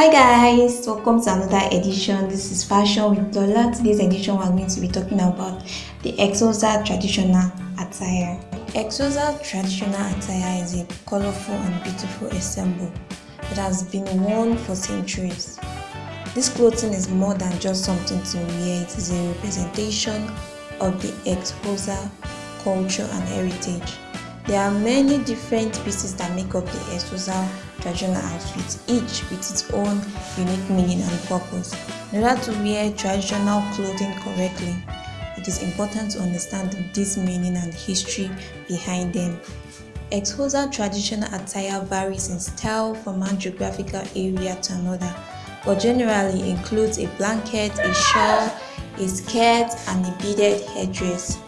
Hi guys, welcome to another edition. This is Fashion with Lola. Today's edition we're going to be talking about the Xhosa traditional attire. Xhosa traditional attire is a colorful and beautiful ensemble that has been worn for centuries. This clothing is more than just something to wear, it is a representation of the Xhosa culture and heritage. There are many different pieces that make up the Xhosa traditional outfit, each with its own unique meaning and purpose. In order to wear traditional clothing correctly, it is important to understand this meaning and history behind them. Xhosa traditional attire varies in style from one geographical area to another, but generally includes a blanket, a shawl, a skirt, and a beaded headdress.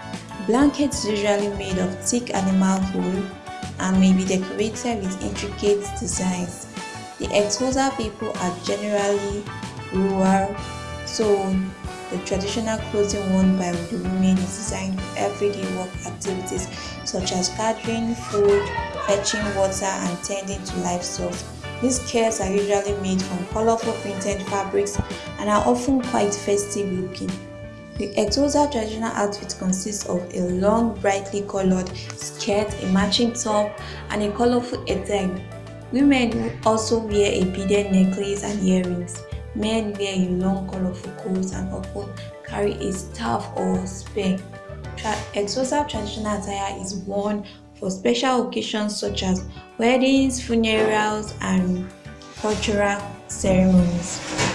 Blankets usually made of thick animal wool and may be decorated with intricate designs. The Xhosa people are generally rural, so the traditional clothing worn by the women is designed for everyday work activities such as gathering food, fetching water, and tending to livestock. These skirts are usually made from colorful printed fabrics and are often quite festive looking. The Xhosa traditional outfit consists of a long, brightly colored skirt, a matching top, and a colorful headtie. Women also wear a beaded necklace and earrings. Men wear a long, colorful coat and often carry a staff or spear. Tra traditional attire is worn for special occasions such as weddings, funerals, and cultural ceremonies.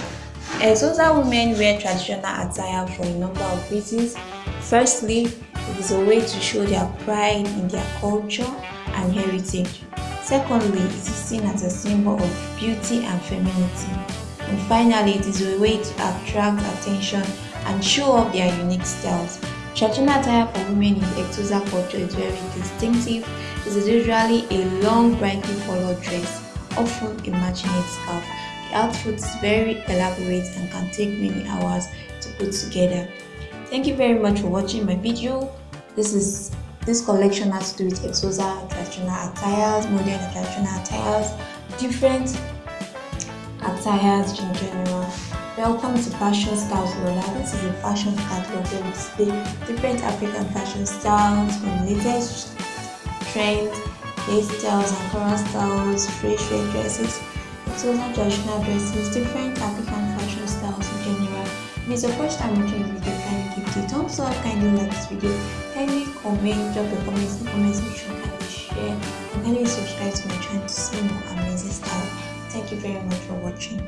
Xhosa women wear traditional attire for a number of reasons. Firstly, it is a way to show their pride in their culture and heritage. Secondly, it is seen as a symbol of beauty and femininity. And finally, it is a way to attract attention and show off their unique styles. Traditional attire for women in the Xhosa culture is very distinctive. It is usually a long, brightly colored dress, often a matching scarf. Is very elaborate and can take many hours to put together. Thank you very much for watching my video. This is this collection has to do with Xhosa traditional attires, modern traditional attires, different attires in general. Welcome to Fashion Styles Lola. This is a fashion catalog where we display different African fashion styles from latest trends, hairstyles and current styles, free fresh dresses, Xhosa traditional dresses, different African fashion styles in general. If it's your first time watching this video, kindly give it a thumbs up, kindly like this video, kindly comment, drop your comments in the comment section, kindly share, and kindly subscribe to my channel to see more amazing style. Thank you very much for watching.